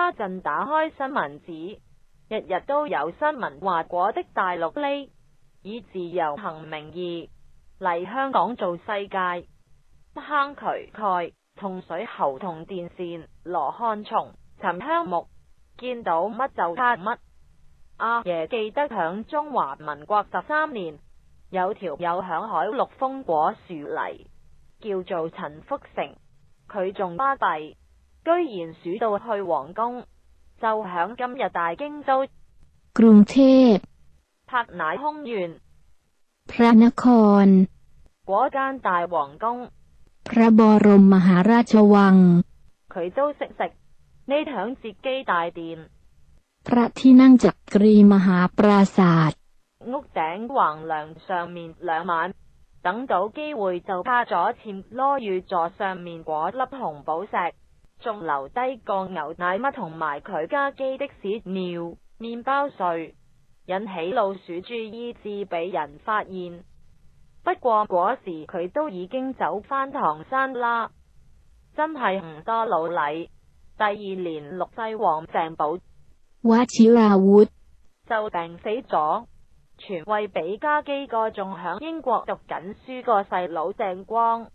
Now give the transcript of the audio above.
家阵打开新闻纸，日日都有新闻。话果的大陆呢，以自由行名义嚟香港做世界坑渠盖，同水喉同电线，罗汉松、沉香木，见到乜就拍乜。阿爷记得响中华民国十三年有条有响海陆丰果树泥，叫做陈福成，佢仲巴闭。居然数到去皇宫，就响今日大京都 กรุงเทพ 拍乃空县 พระนคร 嗰间大皇宫， พระบรมมหาราชวัง 佢都识食。呢响接机大殿， พระที่นั่งจักรีมหาปราศาสตร์ 屋顶横梁上面两晚，等到机会就趴咗前罗玉座上面嗰粒红宝石， 仲留低个牛奶乜同埋佢家基的屎尿面包碎，引起老鼠注意，至俾人发现。不过嗰时佢都已经走返唐山啦，真系唔多老礼。第二年六世王郑宝 w 似 a 活，就病死咗，传位俾家基个仲响英国读紧书个细佬郑光。